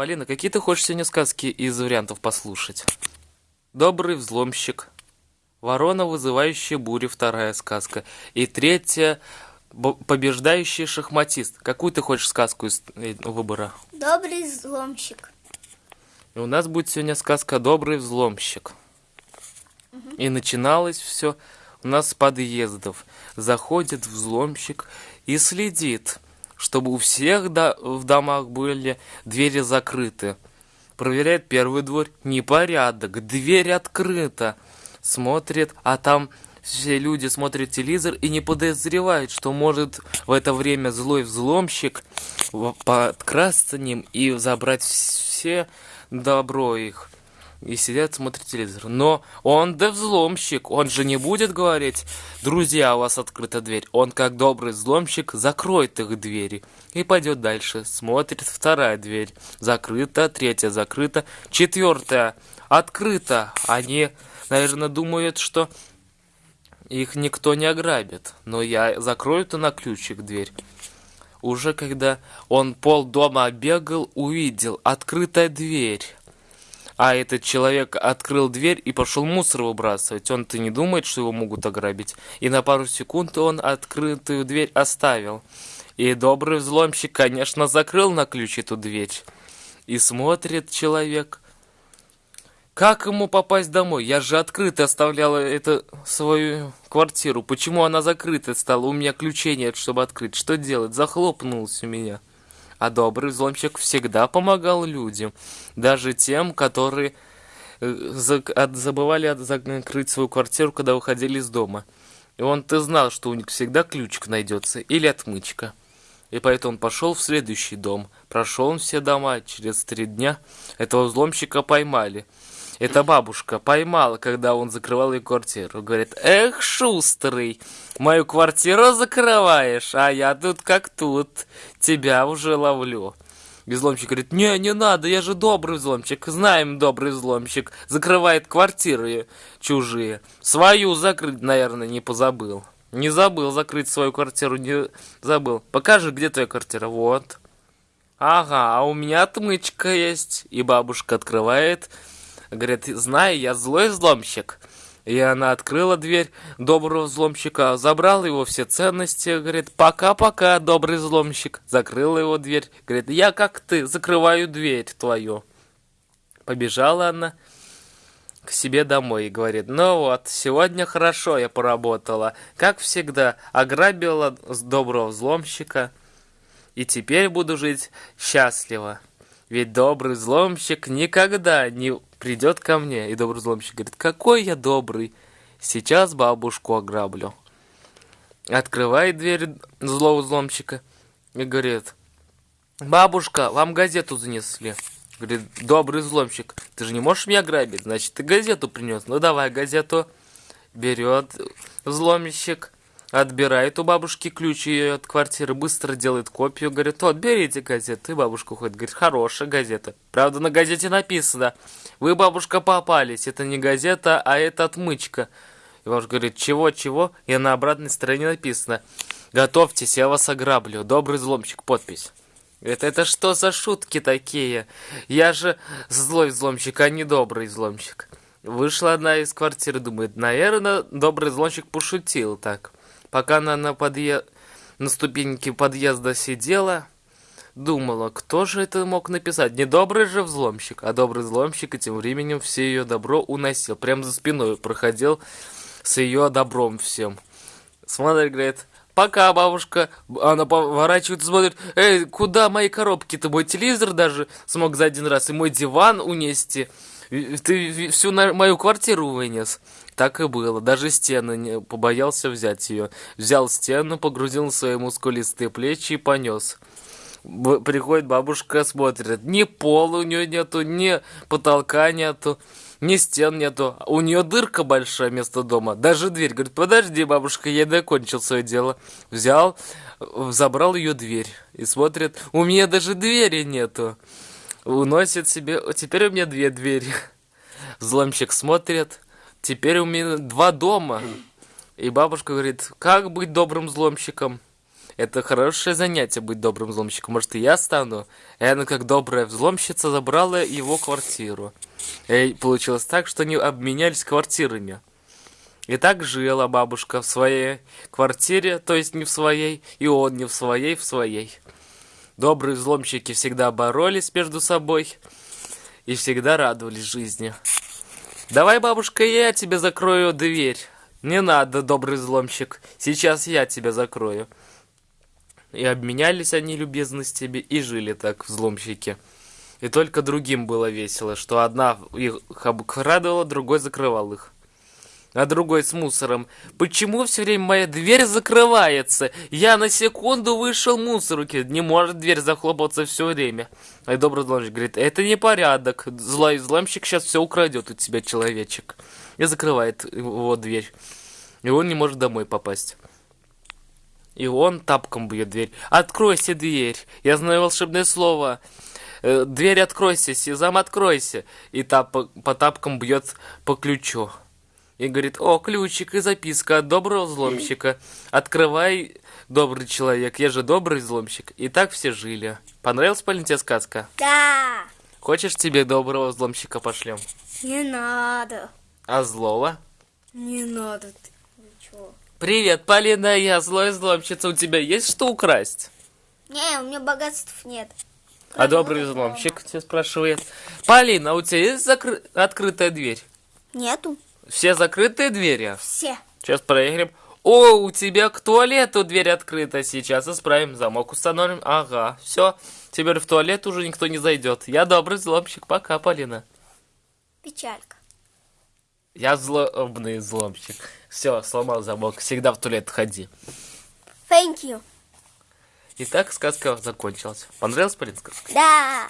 Полина, какие ты хочешь сегодня сказки из вариантов послушать? Добрый взломщик. Ворона, вызывающая бури, вторая сказка. И третья, побеждающий шахматист. Какую ты хочешь сказку из э, выбора? Добрый взломщик. И у нас будет сегодня сказка «Добрый взломщик». Угу. И начиналось все у нас с подъездов. Заходит взломщик и следит – чтобы у всех до в домах были двери закрыты. Проверяет первый двор, непорядок, дверь открыта. Смотрит, а там все люди смотрят телевизор и не подозревают, что может в это время злой взломщик подкрасться ним и забрать все добро их и сидят, смотрят телевизор. Но он да взломщик, он же не будет говорить, друзья, у вас открыта дверь. Он, как добрый взломщик, закроет их двери и пойдет дальше. Смотрит вторая дверь, закрыта, третья закрыта, четвертая открыта. Они, наверное, думают, что их никто не ограбит. Но я закрою-то на ключик дверь. Уже когда он пол дома обегал, увидел открытая дверь а этот человек открыл дверь и пошел мусор выбрасывать. Он-то не думает, что его могут ограбить. И на пару секунд он открытую дверь оставил. И добрый взломщик, конечно, закрыл на ключ эту дверь. И смотрит человек. Как ему попасть домой? Я же открыто оставляла это свою квартиру. Почему она закрыта стала? У меня ключей нет, чтобы открыть. Что делать? Захлопнулась у меня а добрый взломщик всегда помогал людям, даже тем, которые э, забывали закрыть свою квартиру, когда выходили из дома. И он-то знал, что у них всегда ключик найдется или отмычка. И поэтому он пошел в следующий дом. Прошел он все дома, через три дня этого взломщика поймали – эта бабушка поймала, когда он закрывал ее квартиру. Говорит, эх, шустрый, мою квартиру закрываешь, а я тут как тут, тебя уже ловлю. Взломщик говорит, не, не надо, я же добрый взломщик, знаем добрый взломщик, закрывает квартиры чужие. Свою закрыть, наверное, не позабыл. Не забыл закрыть свою квартиру, не забыл. Покажи, где твоя квартира, вот. Ага, а у меня отмычка есть. И бабушка открывает Говорит, знаю, я злой взломщик. И она открыла дверь доброго взломщика, забрала его все ценности, говорит, пока-пока, добрый взломщик. Закрыла его дверь, говорит, я как ты, закрываю дверь твою. Побежала она к себе домой и говорит, ну вот, сегодня хорошо я поработала, как всегда, ограбила доброго взломщика, и теперь буду жить счастливо. Ведь добрый взломщик никогда не придет ко мне, и добрый взломщик говорит, какой я добрый, сейчас бабушку ограблю. Открывает дверь злого взломщика и говорит, бабушка, вам газету занесли. Говорит, добрый взломщик, ты же не можешь меня грабить, значит, ты газету принес. Ну, давай газету. Берет взломщик, отбирает у бабушки ключ ее от квартиры, быстро делает копию, говорит, вот, берите газету. И бабушка уходит, говорит, хорошая газета. Правда, на газете написано, вы, бабушка, попались, это не газета, а это отмычка. И бабушка говорит, чего-чего? И на обратной стороне написано, готовьтесь, я вас ограблю, добрый взломщик, подпись. Это, это что за шутки такие? Я же злой взломщик, а не добрый взломщик. Вышла одна из квартиры, думает, наверное, добрый взломщик пошутил так. Пока она на, подъе... на ступеньке подъезда сидела, думала, кто же это мог написать? Не добрый же взломщик, а добрый взломщик, и тем временем все ее добро уносил. Прямо за спиной проходил с ее добром всем. Смотрит, говорит, пока, бабушка. Она поворачивается, смотрит, эй, куда мои коробки-то? Мой телевизор даже смог за один раз, и мой диван унести. Ты всю мою квартиру вынес. Так и было. Даже стены не побоялся взять ее. Взял стену, погрузил на свои мускулистые плечи и понес. Приходит бабушка, смотрит. Ни пола у нее нету, ни потолка нету, ни стен нету. У нее дырка большая вместо дома. Даже дверь. Говорит, подожди, бабушка, я докончил свое дело. Взял, забрал ее дверь. И смотрит, у меня даже двери нету уносит себе... Теперь у меня две двери. Взломщик смотрит. Теперь у меня два дома. И бабушка говорит, как быть добрым взломщиком? Это хорошее занятие быть добрым взломщиком. Может, и я стану? И она, как добрая взломщица, забрала его квартиру. И получилось так, что они обменялись квартирами. И так жила бабушка в своей квартире, то есть не в своей, и он не в своей, в своей. Добрые взломщики всегда боролись между собой и всегда радовались жизни. Давай, бабушка, я тебе закрою дверь. Не надо, добрый взломщик. Сейчас я тебя закрою. И обменялись они любезностями и жили так взломщики. И только другим было весело, что одна их радовала, другой закрывал их а другой с мусором. Почему все время моя дверь закрывается? Я на секунду вышел мусорки. Не может дверь захлопываться все время. А добрый взломщик говорит, это не порядок. Злой взломщик сейчас все украдет у тебя, человечек. И закрывает его дверь. И он не может домой попасть. И он тапком бьет дверь. Откройся дверь. Я знаю волшебное слово. Э, дверь откройся, Сезам откройся. И тап по тапкам бьет по ключу и говорит, о, ключик и записка от доброго взломщика. Открывай, добрый человек, я же добрый взломщик. И так все жили. Понравилась, Полин, тебе сказка? Да. Хочешь тебе доброго взломщика пошлем? Не надо. А злого? Не надо. Ты. Ничего. Привет, Полина, я злой взломщица. У тебя есть что украсть? Не, у меня богатств нет. А добрый взломщик тебя спрашивает. Полина, у тебя есть закры... открытая дверь? Нету. Все закрытые двери? Все. Сейчас проверим. О, у тебя к туалету дверь открыта. Сейчас исправим. Замок установим. Ага, все. Теперь в туалет уже никто не зайдет. Я добрый взломщик. Пока, Полина. Печалька. Я злобный взломщик. Все, сломал замок. Всегда в туалет ходи. Thank you. Итак, сказка закончилась. Понравилась, Полин, сказка? Да.